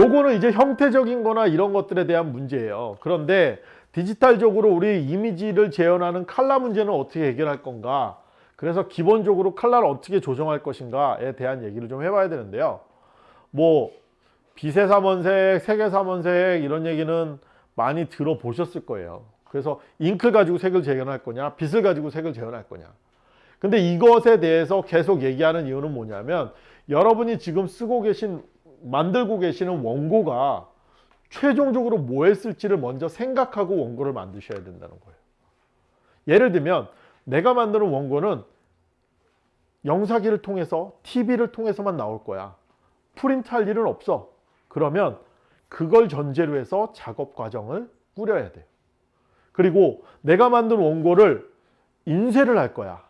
요거는 이제 형태적인 거나 이런 것들에 대한 문제예요. 그런데 디지털적으로 우리 이미지를 재현하는 칼라 문제는 어떻게 해결할 건가? 그래서 기본적으로 칼라를 어떻게 조정할 것인가에 대한 얘기를 좀 해봐야 되는데요. 뭐 비세삼원색, 세계삼원색 이런 얘기는 많이 들어보셨을 거예요. 그래서 잉크를 가지고 색을 재현할 거냐, 빛을 가지고 색을 재현할 거냐. 근데 이것에 대해서 계속 얘기하는 이유는 뭐냐면 여러분이 지금 쓰고 계신 만들고 계시는 원고가 최종적으로 뭐 했을지를 먼저 생각하고 원고를 만드셔야 된다는 거예요. 예를 들면 내가 만드는 원고는 영사기를 통해서 TV를 통해서만 나올 거야. 프린트할 일은 없어. 그러면 그걸 전제로 해서 작업 과정을 꾸려야 돼요. 그리고 내가 만든 원고를 인쇄를 할 거야.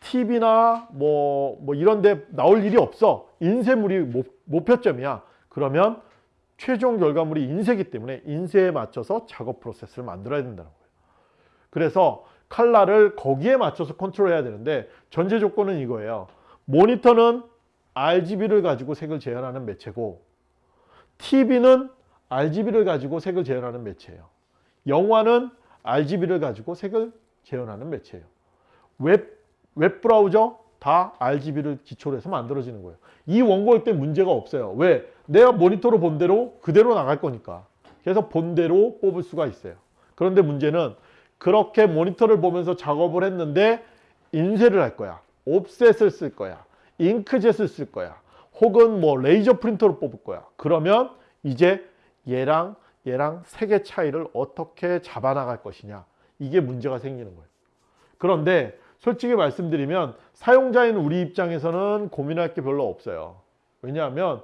TV나 뭐, 뭐 이런 데 나올 일이 없어. 인쇄물이 목표점이야. 그러면 최종 결과물이 인쇄기 때문에 인쇄에 맞춰서 작업 프로세스를 만들어야 된다는 거예요. 그래서 칼라를 거기에 맞춰서 컨트롤해야 되는데 전제 조건은 이거예요. 모니터는 RGB를 가지고 색을 재현하는 매체고 TV는 RGB를 가지고 색을 재현하는 매체예요. 영화는 RGB를 가지고 색을 재현하는 매체예요. 웹, 웹 브라우저 다 RGB를 기초로 해서 만들어지는 거예요. 이런 거일 때 문제가 없어요. 왜? 내가 모니터로 본 대로 그대로 나갈 거니까. 그래서 본 대로 뽑을 수가 있어요. 그런데 문제는 그렇게 모니터를 보면서 작업을 했는데 인쇄를 할 거야. 옵셋을 쓸 거야. 잉크젯을 쓸 거야. 혹은 뭐 레이저 프린터로 뽑을 거야. 그러면 이제 얘랑 얘랑 색의 차이를 어떻게 잡아나갈 것이냐. 이게 문제가 생기는 거예요. 그런데 솔직히 말씀드리면 사용자인 우리 입장에서는 고민할 게 별로 없어요. 왜냐하면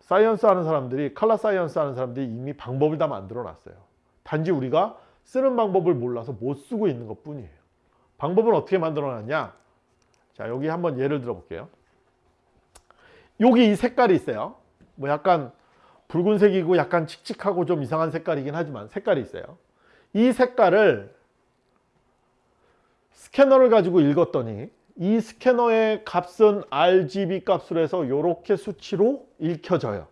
science 하는 사람들이 color science 하는 사람들이 이미 방법을 다 만들어 놨어요. 단지 우리가 쓰는 방법을 몰라서 못 쓰고 있는 것 뿐이에요. 방법은 어떻게 만들어 놨냐? 자, 여기 한번 예를 들어 볼게요. 여기 이 색깔이 있어요. 뭐 약간 붉은색이고 약간 칙칙하고 좀 이상한 색깔이긴 하지만 색깔이 있어요. 이 색깔을 스캐너를 가지고 읽었더니 이 스캐너의 값은 RGB 값으로 해서 이렇게 수치로 읽혀져요.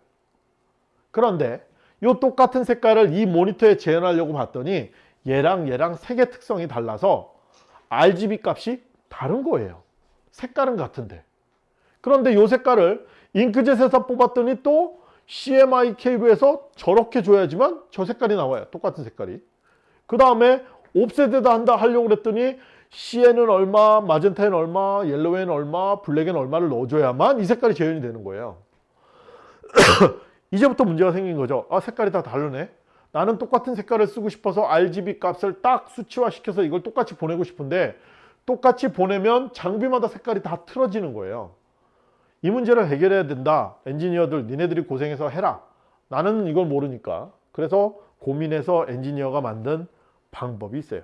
그런데 이 똑같은 색깔을 이 모니터에 재현하려고 봤더니 얘랑 얘랑 색의 특성이 달라서 RGB 값이 다른 거예요. 색깔은 같은데. 그런데 이 색깔을 잉크젯에서 뽑았더니 또 CMYK로 해서 저렇게 줘야지만 저 색깔이 나와요. 똑같은 색깔이. 그 다음에 옵셋에다 한다 하려고 그랬더니 C에는 얼마, 마젠타에는 얼마, 옐로우에는 얼마, 블랙에는 얼마를 넣어줘야만 이 색깔이 재현이 되는 거예요. 이제부터 문제가 생긴 거죠. 아 색깔이 다 다르네. 나는 똑같은 색깔을 쓰고 싶어서 RGB 값을 딱 수치화시켜서 이걸 똑같이 보내고 싶은데 똑같이 보내면 장비마다 색깔이 다 틀어지는 거예요. 이 문제를 해결해야 된다. 엔지니어들 니네들이 고생해서 해라. 나는 이걸 모르니까. 그래서 고민해서 엔지니어가 만든 방법이 있어요.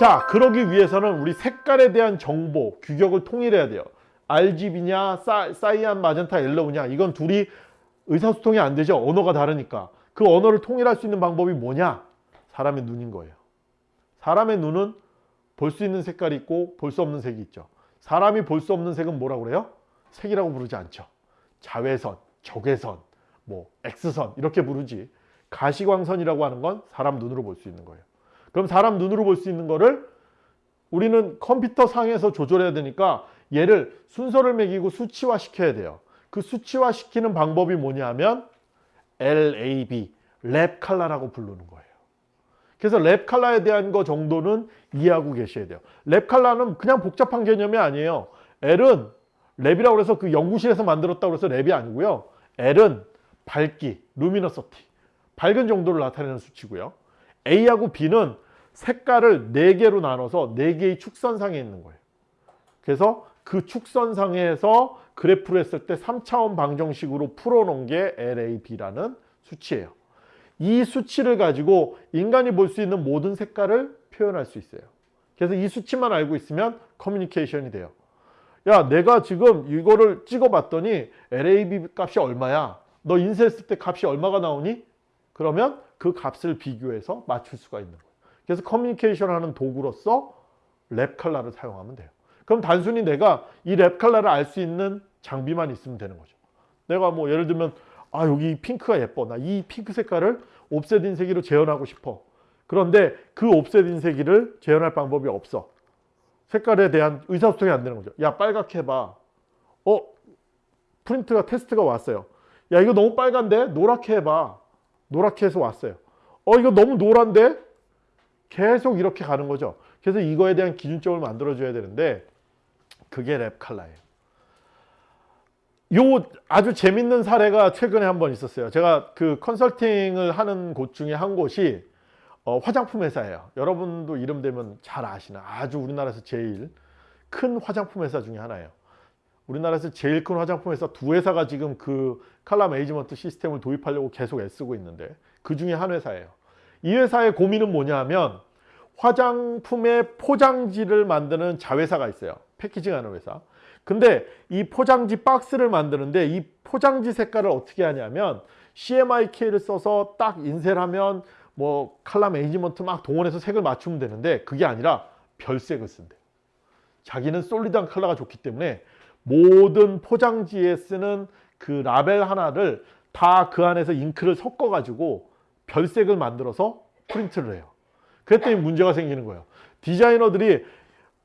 자 그러기 위해서는 우리 색깔에 대한 정보 규격을 통일해야 돼요. RGB냐 사, 사이안 마젠타 옐로우냐 이건 둘이 의사소통이 안 되죠. 언어가 다르니까. 그 언어를 통일할 수 있는 방법이 뭐냐? 사람의 눈인 거예요. 사람의 눈은 볼 수 있는 색깔이 있고 볼 수 없는 색이 있죠. 사람이 볼 수 없는 색은 뭐라고 그래요? 색이라고 부르지 않죠. 자외선, 적외선, 뭐 X선 이렇게 부르지. 가시광선이라고 하는 건 사람 눈으로 볼 수 있는 거예요 그럼 사람 눈으로 볼 수 있는 거를 우리는 컴퓨터 상에서 조절해야 되니까 얘를 순서를 매기고 수치화 시켜야 돼요. 그 수치화 시키는 방법이 뭐냐면 LAB, 랩 칼라라고 부르는 거예요. 그래서 랩 칼라에 대한 거 정도는 이해하고 계셔야 돼요. 랩 칼라는 그냥 복잡한 개념이 아니에요. L은 lab이라고 해서 그 연구실에서 만들었다고 해서 lab이 아니고요. L은 밝기, luminosity, 밝은 정도를 나타내는 수치고요. A하고 B는 색깔을 4개로 나눠서 4개의 축선상에 있는 거예요. 그래서 그 축선상에서 그래프를 했을 때 3차원 방정식으로 풀어놓은 게 LAB라는 수치예요. 이 수치를 가지고 인간이 볼 수 있는 모든 색깔을 표현할 수 있어요. 그래서 이 수치만 알고 있으면 커뮤니케이션이 돼요. 야 내가 지금 이거를 찍어봤더니 LAB 값이 얼마야? 너 인쇄했을 때 값이 얼마가 나오니? 그러면 그 값을 비교해서 맞출 수가 있는 거예요. 그래서 커뮤니케이션 하는 도구로서 랩 칼라를 사용하면 돼요. 그럼 단순히 내가 이 랩 칼라를 알 수 있는 장비만 있으면 되는 거죠. 내가 뭐 예를 들면 아 여기 이 핑크가 예뻐. 나 이 핑크 색깔을 옵셋 인쇄기로 재현하고 싶어. 그런데 그 옵셋 인쇄기를 재현할 방법이 없어. 색깔에 대한 의사소통이 안 되는 거죠. 야 빨갛게 해봐. 어? 프린트가 테스트가 왔어요. 야 이거 너무 빨간데? 노랗게 해봐 노랗게 해서 왔어요 어 이거 너무 노란데 계속 이렇게 가는 거죠 그래서 이거에 대한 기준점을 만들어 줘야 되는데 그게 랩 칼라예요 요 아주 재밌는 사례가 최근에 한 번 있었어요. 제가 그 컨설팅을 하는 곳 중에 한 곳이 어, 화장품 회사예요. 여러분도 이름 대면 잘 아시는 아주 우리나라에서 제일 큰 화장품 회사 중에 하나예요. 우리나라에서 제일 큰 화장품 회사 두 회사가 지금 그 칼라 매니지먼트 시스템을 도입하려고 계속 애쓰고 있는데 그 중에 한 회사예요. 이 회사의 고민은 뭐냐 하면 화장품의 포장지를 만드는 자회사가 있어요. 패키징하는 회사. 근데 이 포장지 박스를 만드는데 이 포장지 색깔을 어떻게 하냐면 CMYK를 써서 딱 인쇄를 하면 뭐 칼라 매니지먼트 막 동원해서 색을 맞추면 되는데 그게 아니라 별색을 쓴대요. 자기는 솔리드한 컬러가 좋기 때문에 모든 포장지에 쓰는 그 라벨 하나를 다 그 안에서 잉크를 섞어 가지고 별색을 만들어서 프린트를 해요. 그랬더니 문제가 생기는 거예요. 디자이너들이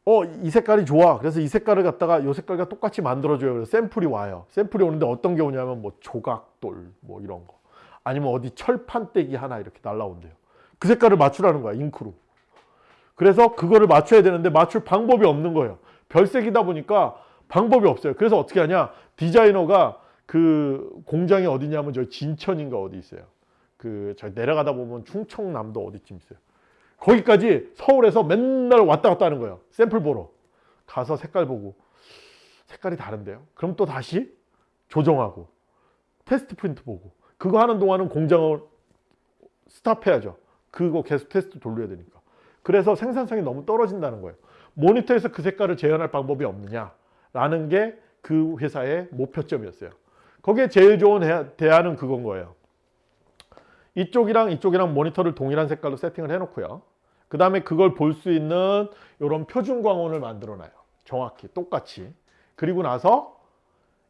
어, 이 색깔이 좋아. 그래서 이 색깔을 갖다가 이 색깔과 똑같이 만들어줘요. 그래서 샘플이 와요. 샘플이 오는데 어떤 게 오냐면 뭐 조각돌 뭐 이런 거. 아니면 어디 철판떼기 하나 이렇게 날라온대요. 그 색깔을 맞추라는 거야. 잉크로. 그래서 그거를 맞춰야 되는데 맞출 방법이 없는 거예요. 별색이다 보니까 방법이 없어요. 그래서 어떻게 하냐. 디자이너가 그 공장이 어디냐면 저 진천인가 어디 있어요. 그 저 내려가다 보면 충청남도 어디쯤 있어요. 거기까지 서울에서 맨날 왔다 갔다 하는 거예요. 샘플 보러. 가서 색깔 보고 색깔이 다른데요. 그럼 또 다시 조정하고 테스트 프린트 보고 그거 하는 동안은 공장을 stop해야죠. 그거 계속 테스트 돌려야 되니까. 그래서 생산성이 너무 떨어진다는 거예요. 모니터에서 그 색깔을 재현할 방법이 없느냐 라는 게 그 회사의 목표점이었어요. 거기에 제일 좋은 대안은 그런 거예요. 이쪽이랑 이쪽이랑 모니터를 동일한 색깔로 세팅을 해놓고요. 그 다음에 그걸 볼 수 있는 이런 표준 광원을 만들어 놔요. 정확히 똑같이. 그리고 나서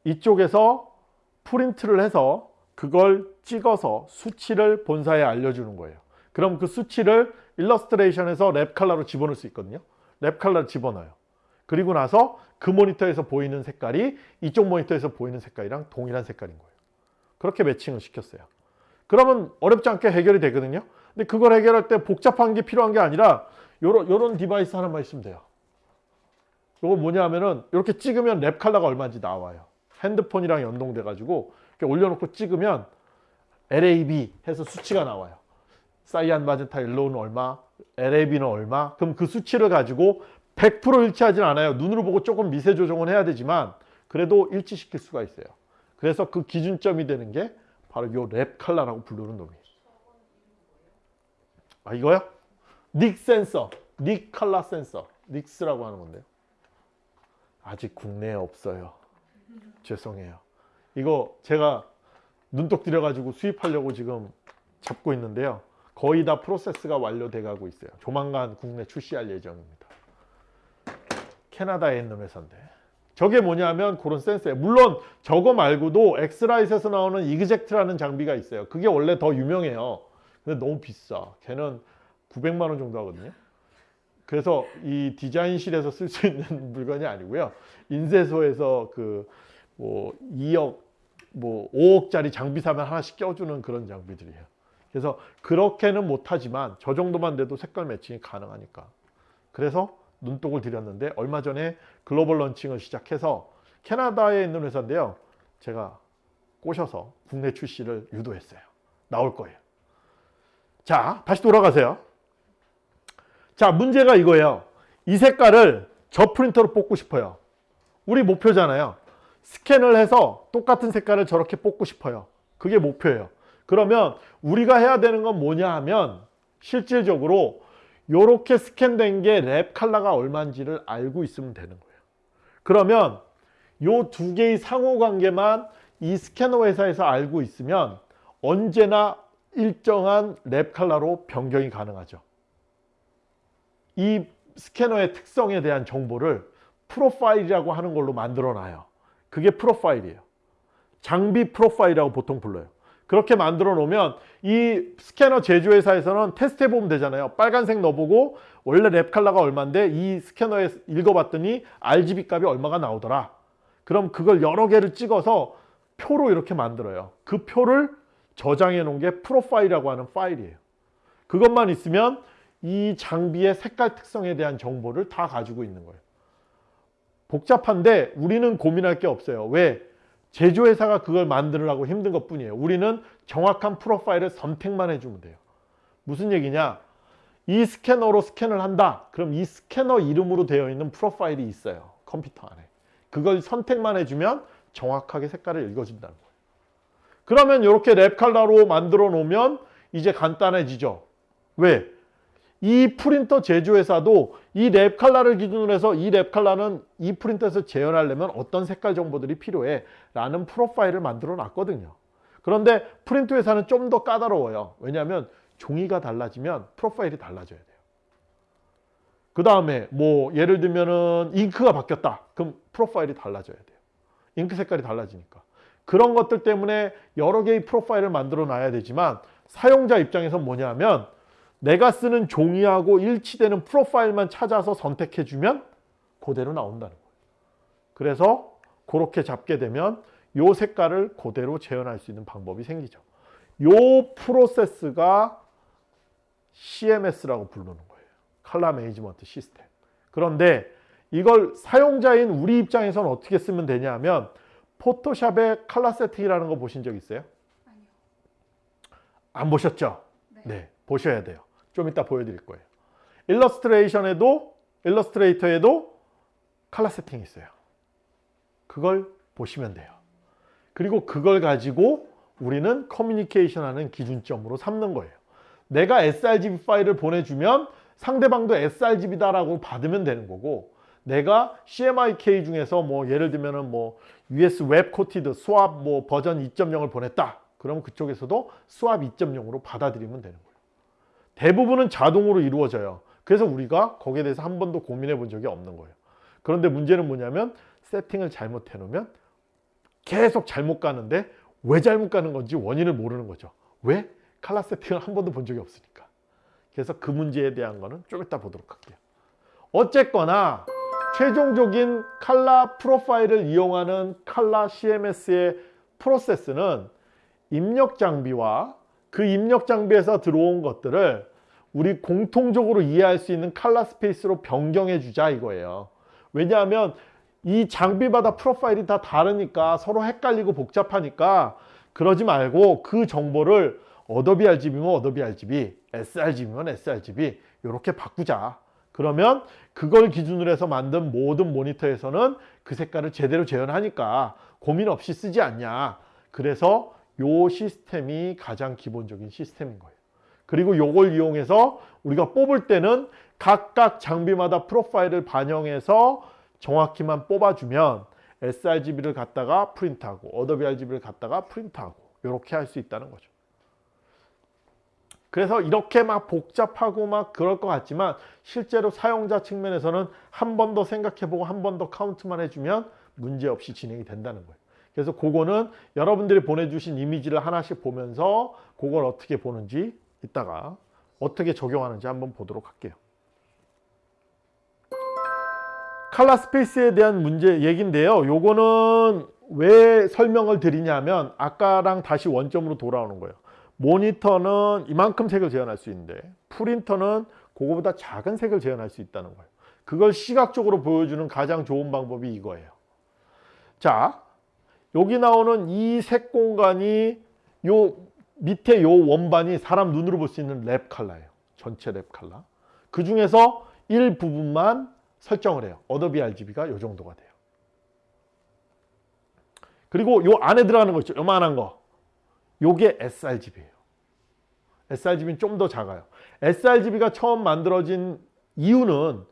이쪽에서 프린트를 해서 그걸 찍어서 수치를 본사에 알려주는 거예요. 그럼 그 수치를 일러스트레이션에서 랩 칼라로 집어넣을 수 있거든요. 랩 칼라를 집어넣어요. 그리고 나서 그 모니터에서 보이는 색깔이 이쪽 모니터에서 보이는 색깔이랑 동일한 색깔인 거예요. 그렇게 매칭을 시켰어요. 그러면 어렵지 않게 해결이 되거든요. 근데 그걸 해결할 때 복잡한 게 필요한 게 아니라 요런, 요런 device 하나만 있으면 돼요. 요거 뭐냐 하면은 이렇게 찍으면 랩 칼라가 얼마인지 나와요. 핸드폰이랑 연동돼 가지고 이렇게 올려놓고 찍으면 LAB 해서 수치가 나와요. cyan magenta yellow는 얼마, LAB는 얼마. 그럼 그 수치를 가지고 100% 일치하진 않아요. 눈으로 보고 조금 미세 조정은 해야 되지만 그래도 일치시킬 수가 있어요. 그래서 그 기준점이 되는 게 바로 요 랩 칼라라고 부르는 놈이에요. 아 이거요? 닉 센서, 닉 칼라 센서, 닉스라고 하는 건데요. 아직 국내에 없어요. 죄송해요. 이거 제가 눈독 들여가지고 수입하려고 지금 잡고 있는데요. 거의 다 프로세스가 완료돼 가고 있어요. 조만간 국내 출시할 예정입니다. 캐나다에 있는 회사인데 저게 뭐냐면 그런 센서예요. 물론 저거 말고도 X-Rite에서 나오는 eXact라는 장비가 있어요. 그게 원래 더 유명해요. 근데 너무 비싸. 걔는 900만 원 정도 하거든요. 그래서 이 디자인실에서 쓸 수 있는 물건이 아니고요. 인쇄소에서 그 뭐 2억, 뭐 5억짜리 장비 사면 하나씩 껴주는 그런 장비들이에요. 그래서 그렇게는 못하지만 저 정도만 돼도 색깔 매칭이 가능하니까. 그래서 눈독을 들였는데 얼마 전에 글로벌 런칭을 시작해서 캐나다에 있는 회사인데요. 제가 꼬셔서 국내 출시를 유도했어요. 나올 거예요. 자, 다시 돌아가세요. 자, 문제가 이거예요. 이 색깔을 저 프린터로 뽑고 싶어요. 우리 목표잖아요. 스캔을 해서 똑같은 색깔을 저렇게 뽑고 싶어요. 그게 목표예요. 그러면 우리가 해야 되는 건 뭐냐 하면 실질적으로 이렇게 스캔된 게 랩 칼라가 얼마인지를 알고 있으면 되는 거예요. 그러면 이 두 개의 상호관계만 이 스캐너 회사에서 알고 있으면 언제나 일정한 랩 칼라로 변경이 가능하죠. 이 스캐너의 특성에 대한 정보를 프로파일이라고 하는 걸로 만들어 놔요. 그게 프로파일이에요. 장비 프로파일이라고 보통 불러요. 그렇게 만들어 놓으면 이 스캐너 제조회사에서는 테스트 해보면 되잖아요. 빨간색 넣어보고 원래 Lab 칼라가 얼마인데 이 스캐너에 읽어봤더니 RGB 값이 얼마가 나오더라. 그럼 그걸 여러 개를 찍어서 표로 이렇게 만들어요. 그 표를 저장해 놓은 게 프로파일이라고 하는 파일이에요. 그것만 있으면 이 장비의 색깔 특성에 대한 정보를 다 가지고 있는 거예요. 복잡한데 우리는 고민할 게 없어요. 왜? 제조회사가 그걸 만들으라고 힘든 것 뿐이에요. 우리는 정확한 프로파일을 선택만 해주면 돼요. 무슨 얘기냐? 이 스캐너로 스캔을 한다. 그럼 이 스캐너 이름으로 되어 있는 프로파일이 있어요. 컴퓨터 안에. 그걸 선택만 해주면 정확하게 색깔을 읽어준다는 거예요. 그러면 이렇게 Lab 칼라로 만들어 놓으면 이제 간단해지죠. 왜? 이 프린터 제조회사도 이 Lab 칼라를 기준으로 해서 이 Lab 칼라는 이 프린터에서 재현하려면 어떤 색깔 정보들이 필요해 라는 프로파일을 만들어 놨거든요. 그런데 프린터 회사는 좀 더 까다로워요. 왜냐하면 종이가 달라지면 프로파일이 달라져야 돼요. 그 다음에 뭐 예를 들면은 잉크가 바뀌었다. 그럼 프로파일이 달라져야 돼요. 잉크 색깔이 달라지니까. 그런 것들 때문에 여러 개의 프로파일을 만들어 놔야 되지만 사용자 입장에서 뭐냐면 내가 쓰는 종이하고 일치되는 프로파일만 찾아서 선택해 주면 그대로 나온다는 거예요. 그래서 그렇게 잡게 되면 요 색깔을 그대로 재현할 수 있는 방법이 생기죠. 요 프로세스가 CMS라고 부르는 거예요. 컬러 매니지먼트 시스템. 그런데 이걸 사용자인 우리 입장에서는 어떻게 쓰면 되냐면 포토샵의 컬러 세팅이라는 거 보신 적 있어요? 아니요. 안 보셨죠? 네. 네, 보셔야 돼요. 좀 이따 보여드릴 거예요. 일러스트레이션에도 일러스트레이터에도 컬러 세팅이 있어요. 그걸 보시면 돼요. 그리고 그걸 가지고 우리는 커뮤니케이션 하는 기준점으로 삼는 거예요. 내가 sRGB 파일을 보내주면 상대방도 sRGB다 라고 받으면 되는 거고 내가 CMYK 중에서 뭐 예를 들면은 뭐 US Web Coated SWOP 뭐 버전 2.0을 보냈다. 그러면 그쪽에서도 SWOP 2.0으로 받아들이면 되는 거예요. 대부분은 자동으로 이루어져요. 그래서 우리가 거기에 대해서 한 번도 고민해 본 적이 없는 거예요. 그런데 문제는 뭐냐면 세팅을 잘못해 놓으면 계속 잘못 가는데 왜 잘못 가는 건지 원인을 모르는 거죠. 왜? 칼라 세팅을 한 번도 본 적이 없으니까. 그래서 그 문제에 대한 거는 좀 이따 보도록 할게요. 어쨌거나 최종적인 칼라 프로파일을 이용하는 칼라 CMS의 프로세스는 입력 장비와 그 입력 장비에서 들어온 것들을 우리 공통적으로 이해할 수 있는 칼라 스페이스로 변경해 주자 이거예요. 왜냐하면 이 장비마다 프로파일이 다 다르니까 서로 헷갈리고 복잡하니까 그러지 말고 그 정보를 어도비 RGB면 어도비 RGB, sRGB면 sRGB 이렇게 바꾸자. 그러면 그걸 기준으로 해서 만든 모든 모니터에서는 그 색깔을 제대로 재현하니까 고민 없이 쓰지 않냐. 그래서 요 시스템이 가장 기본적인 시스템인 거예요. 그리고 요걸 이용해서 우리가 뽑을 때는 각각 장비마다 프로파일을 반영해서 정확히만 뽑아주면 sRGB를 갖다가 프린트하고 어도비 RGB를 갖다가 프린트하고 이렇게 할 수 있다는 거죠. 그래서 이렇게 막 복잡하고 막 그럴 것 같지만 실제로 사용자 측면에서는 한 번 더 생각해보고 한 번 더 카운트만 해주면 문제없이 진행이 된다는 거예요. 그래서 그거는 여러분들이 보내주신 이미지를 하나씩 보면서 그걸 어떻게 보는지 이따가 어떻게 적용하는지 한번 보도록 할게요. 칼라 스페이스에 대한 문제 얘기인데요. 요거는 왜 설명을 드리냐면 아까랑 다시 원점으로 돌아오는 거예요. 모니터는 이만큼 색을 재현할 수 있는데 프린터는 그거보다 작은 색을 재현할 수 있다는 거예요. 그걸 시각적으로 보여주는 가장 좋은 방법이 이거예요. 자, 여기 나오는 이 색 공간이 요 밑에 요 원반이 사람 눈으로 볼 수 있는 Lab 컬러예요. 전체 Lab 컬러. 그 중에서 일부분만 설정을 해요. 어도비 RGB가 요 정도가 돼요. 그리고 요 안에 들어가는 거 있죠. 요만한 거. 요게 sRGB예요. sRGB는 좀 더 작아요. sRGB가 처음 만들어진 이유는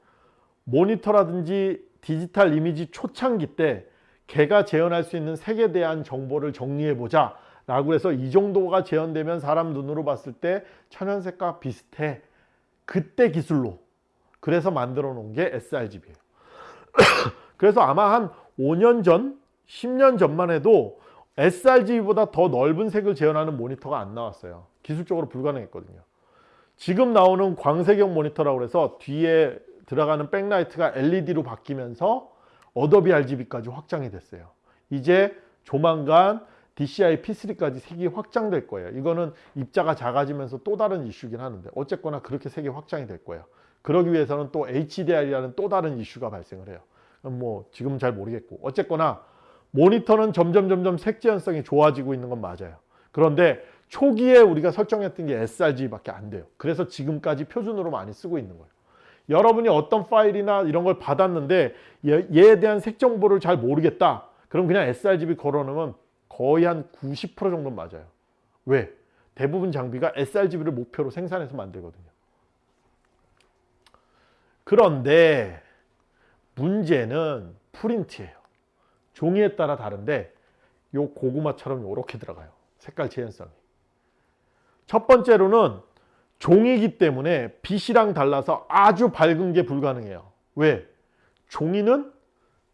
모니터라든지 디지털 이미지 초창기 때 개가 재현할 수 있는 색에 대한 정보를 정리해 보자 라고 해서 이 정도가 재현되면 사람 눈으로 봤을 때 천연색과 비슷해 그때 기술로 그래서 만들어 놓은 게 sRGB예요 그래서 아마 한 5년 전 10년 전만 해도 sRGB보다 더 넓은 색을 재현하는 모니터가 안 나왔어요. 기술적으로 불가능했거든요. 지금 나오는 광색형 모니터라고 해서 뒤에 들어가는 백라이트가 LED로 바뀌면서 어도비 RGB까지 확장이 됐어요. 이제 조만간 DCI P3까지 색이 확장될 거예요. 이거는 입자가 작아지면서 또 다른 이슈긴 하는데 어쨌거나 그렇게 색이 확장이 될 거예요. 그러기 위해서는 또 HDR이라는 또 다른 이슈가 발생을 해요. 뭐 지금 잘 모르겠고 어쨌거나 모니터는 점점 점점 색 재현성이 좋아지고 있는 건 맞아요. 그런데 초기에 우리가 설정했던 게 sRGB밖에 안 돼요. 그래서 지금까지 표준으로 많이 쓰고 있는 거예요. 여러분이 어떤 파일이나 이런 걸 받았는데 얘- 얘에 대한 색 정보를 잘 모르겠다. 그럼 그냥 sRGB 걸어놓으면 거의 한 90% 정도는 맞아요. 왜? 대부분 장비가 sRGB를 목표로 생산해서 만들거든요. 그런데 문제는 프린트예요. 종이에 따라 다른데 요 고구마처럼 이렇게 들어가요. 색깔 재현성이. 첫 번째로는 종이기 때문에 빛이랑 달라서 아주 밝은 게 불가능해요. 왜? 종이는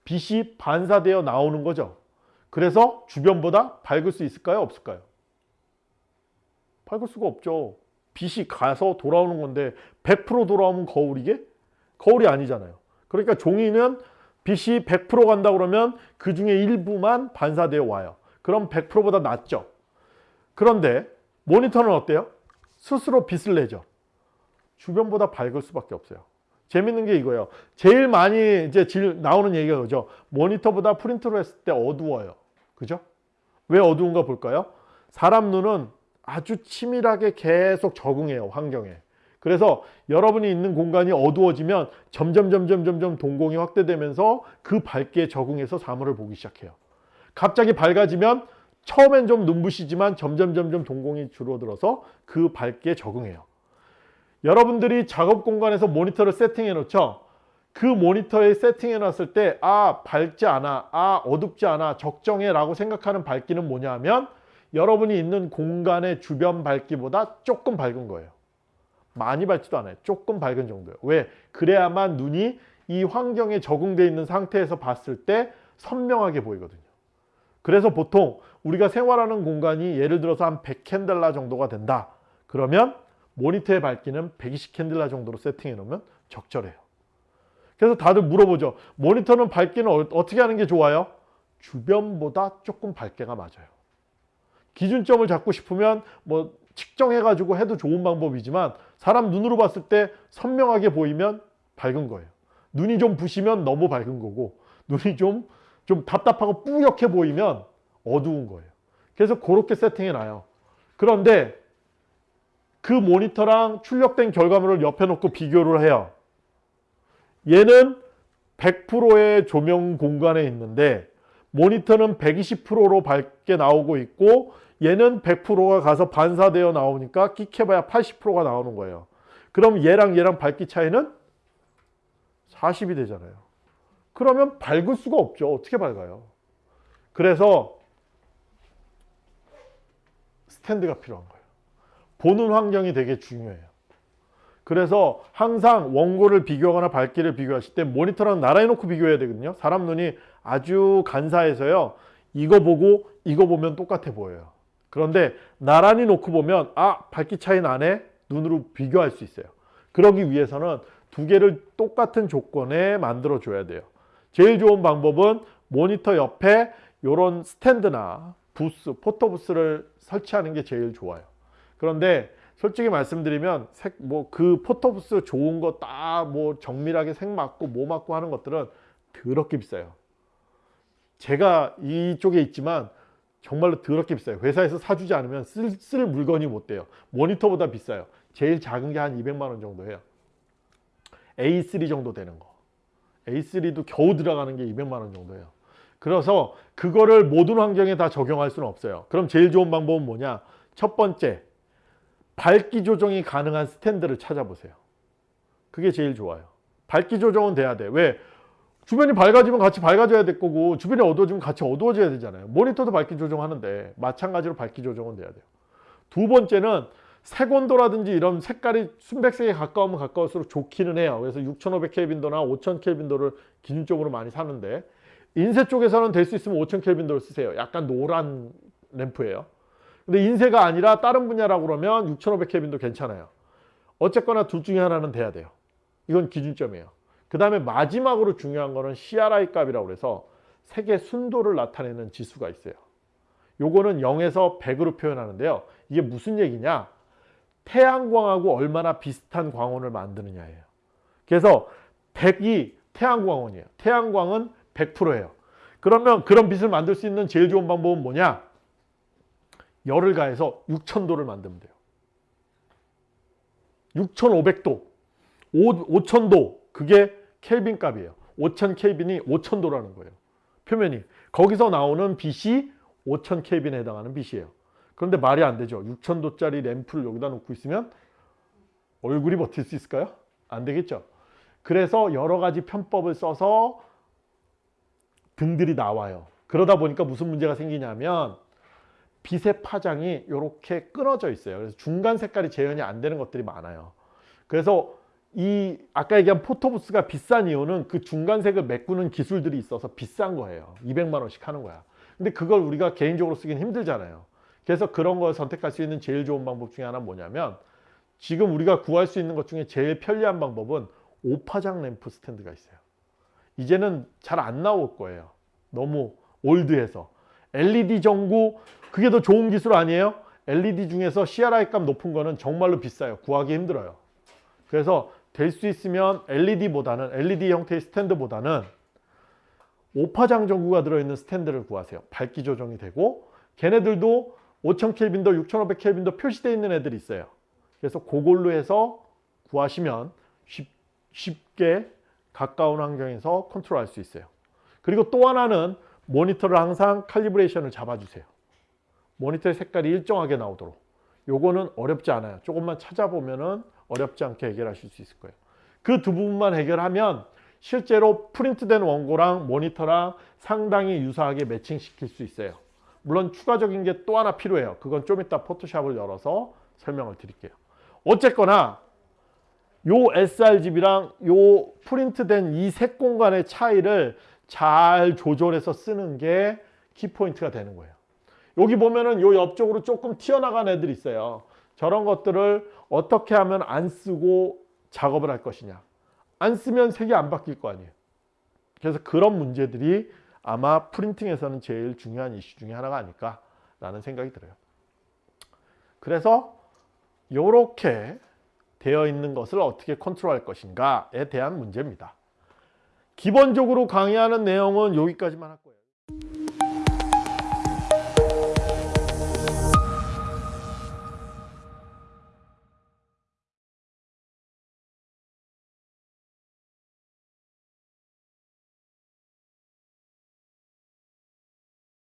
빛이 반사되어 나오는 거죠. 그래서 주변보다 밝을 수 있을까요? 없을까요? 밝을 수가 없죠. 빛이 가서 돌아오는 건데 100% 돌아오면 거울이게? 거울이 아니잖아요. 그러니까 종이는 빛이 100% 간다 그러면 그 중에 일부만 반사되어 와요. 그럼 100%보다 낫죠. 그런데 모니터는 어때요? 스스로 빛을 내죠. 주변보다 밝을 수밖에 없어요. 재밌는 게 이거예요. 제일 많이 이제 질 나오는 얘기가 그죠. 모니터보다 프린트로 했을 때 어두워요. 그죠? 왜 어두운가 볼까요? 사람 눈은 아주 치밀하게 계속 적응해요, 환경에. 그래서 여러분이 있는 공간이 어두워지면 점점 점점 점점 동공이 확대되면서 그 밝기에 적응해서 사물을 보기 시작해요. 갑자기 밝아지면 처음엔 좀 눈부시지만 점점 점점 동공이 줄어들어서 그 밝기에 적응해요. 여러분들이 작업 공간에서 모니터를 세팅해 놓죠. 그 모니터에 세팅해 놨을 때, 아, 밝지 않아, 아, 어둡지 않아, 적정해 라고 생각하는 밝기는 뭐냐 하면 여러분이 있는 공간의 주변 밝기보다 조금 밝은 거예요. 많이 밝지도 않아요. 조금 밝은 정도예요. 왜? 그래야만 눈이 이 환경에 적응되어 있는 상태에서 봤을 때 선명하게 보이거든요. 그래서 보통 우리가 생활하는 공간이 예를 들어서 한 100캔들라 정도가 된다. 그러면 모니터의 밝기는 120캔들라 정도로 세팅해 놓으면 적절해요. 그래서 다들 물어보죠. 모니터는 밝기는 어- 어떻게 하는 게 좋아요? 주변보다 조금 밝게가 맞아요. 기준점을 잡고 싶으면 뭐 측정해 가지고 해도 좋은 방법이지만 사람 눈으로 봤을 때 선명하게 보이면 밝은 거예요. 눈이 좀 부시면 너무 밝은 거고 눈이 좀 좀 답답하고 뿌옇게 보이면 어두운 거예요. 그래서 그렇게 세팅해 놔요. 그런데 그 모니터랑 출력된 결과물을 옆에 놓고 비교를 해요. 얘는 100%의 조명 공간에 있는데 모니터는 120%로 밝게 나오고 있고 얘는 100%가 가서 반사되어 나오니까 끽해봐야 80%가 나오는 거예요. 그럼 얘랑 얘랑 밝기 차이는 40이 되잖아요. 그러면 밝을 수가 없죠. 어떻게 밝아요? 그래서 스탠드가 필요한 거예요. 보는 환경이 되게 중요해요. 그래서 항상 원고를 비교하거나 밝기를 비교하실 때 모니터랑 나란히 놓고 비교해야 되거든요. 사람 눈이 아주 간사해서요. 이거 보고 이거 보면 똑같아 보여요. 그런데 나란히 놓고 보면 아 밝기 차이 나네 눈으로 비교할 수 있어요. 그러기 위해서는 두 개를 똑같은 조건에 만들어 줘야 돼요. 제일 좋은 방법은 모니터 옆에 이런 스탠드나 부스, 포토부스를 설치하는 게 제일 좋아요. 그런데 솔직히 말씀드리면 색뭐그 포토부스 좋은 거딱뭐 정밀하게 색 맞고 뭐 맞고 하는 것들은 더럽게 비싸요. 제가 이쪽에 있지만 정말로 더럽게 비싸요. 회사에서 사주지 않으면 쓸, 쓸 물건이 못 돼요. 모니터보다 비싸요. 제일 작은 게 한 200만 원 정도 해요. A3 정도 되는 거. A3도 겨우 들어가는 게 200만 원 정도예요. 그래서 그거를 모든 환경에 다 적용할 수는 없어요. 그럼 제일 좋은 방법은 뭐냐? 첫 번째, 밝기 조정이 가능한 스탠드를 찾아보세요. 그게 제일 좋아요. 밝기 조정은 돼야 돼. 왜? 주변이 밝아지면 같이 밝아져야 될 거고 주변이 어두워지면 같이 어두워져야 되잖아요. 모니터도 밝기 조정하는데 마찬가지로 밝기 조정은 돼야 돼요. 두 번째는 색온도라든지 이런 색깔이 순백색에 가까우면 가까울수록 좋기는 해요. 그래서 6500켈빈도나 5000켈빈도를 기준적으로 많이 사는데 인쇄 쪽에서는 될 수 있으면 5000 켈빈도를 쓰세요. 약간 노란 램프예요. 근데 인쇄가 아니라 다른 분야라고 그러면 6500 켈빈도 괜찮아요. 어쨌거나 둘 중에 하나는 돼야 돼요. 이건 기준점이에요. 그 다음에 마지막으로 중요한 거는 CRI 값이라고 그래서 색의 순도를 나타내는 지수가 있어요. 요거는 0에서 100으로 표현하는데요. 이게 무슨 얘기냐? 태양광하고 얼마나 비슷한 광원을 만드느냐예요. 그래서 100이 태양광원이에요. 태양광은 100%예요. 그러면 그런 빛을 만들 수 있는 제일 좋은 방법은 뭐냐? 열을 가해서 6000도를 만들면 돼요. 6500도, 5000도 그게 켈빈 값이에요. 5000 켈빈이 5000도라는 거예요. 표면이. 거기서 나오는 빛이 5000 켈빈에 해당하는 빛이에요. 그런데 말이 안 되죠. 6000도짜리 램프를 여기다 놓고 있으면 얼굴이 버틸 수 있을까요? 안 되겠죠. 그래서 여러 가지 편법을 써서 등들이 나와요. 그러다 보니까 무슨 문제가 생기냐면 빛의 파장이 이렇게 끊어져 있어요. 그래서 중간 색깔이 재현이 안 되는 것들이 많아요. 그래서 이 아까 얘기한 포토부스가 비싼 이유는 그 중간색을 메꾸는 기술들이 있어서 비싼 거예요. 200만 원씩 하는 거야. 근데 그걸 우리가 개인적으로 쓰기는 힘들잖아요. 그래서 그런 걸 선택할 수 있는 제일 좋은 방법 중에 하나는 뭐냐면 지금 우리가 구할 수 있는 것 중에 제일 편리한 방법은 오파장 램프 스탠드가 있어요. 이제는 잘 안 나올 거예요. 너무 올드해서. LED 전구 그게 더 좋은 기술 아니에요? LED 중에서 CRI 값 높은 거는 정말로 비싸요. 구하기 힘들어요. 그래서 될 수 있으면 LED보다는 LED 형태의 스탠드보다는 오파장 전구가 들어있는 스탠드를 구하세요. 밝기 조정이 되고 걔네들도 5000 켈빈도 6500 켈빈도 표시되어 있는 애들이 있어요. 그래서 그걸로 해서 구하시면 쉽, 쉽게 가까운 환경에서 컨트롤 할 수 있어요. 그리고 또 하나는 모니터를 항상 칼리브레이션을 잡아주세요. 모니터의 색깔이 일정하게 나오도록. 요거는 어렵지 않아요. 조금만 찾아보면 은 어렵지 않게 해결하실 수 있을 거예요. 그 두 부분만 해결하면 실제로 프린트된 원고랑 모니터랑 상당히 유사하게 매칭시킬 수 있어요. 물론 추가적인 게 또 하나 필요해요. 그건 좀 이따 포토샵을 열어서 설명을 드릴게요. 어쨌거나 요 sRGB랑 요 프린트된 이 색 공간의 차이를 잘 조절해서 쓰는 게 키포인트가 되는 거예요. 여기 보면은 요 옆쪽으로 조금 튀어나간 애들이 있어요. 저런 것들을 어떻게 하면 안 쓰고 작업을 할 것이냐. 안 쓰면 색이 안 바뀔 거 아니에요. 그래서 그런 문제들이 아마 프린팅에서는 제일 중요한 이슈 중에 하나가 아닐까 라는 생각이 들어요. 그래서 이렇게 되어 있는 것을 어떻게 컨트롤할 것인가에 대한 문제입니다. 기본적으로 강의하는 내용은 여기까지만 할 거예요.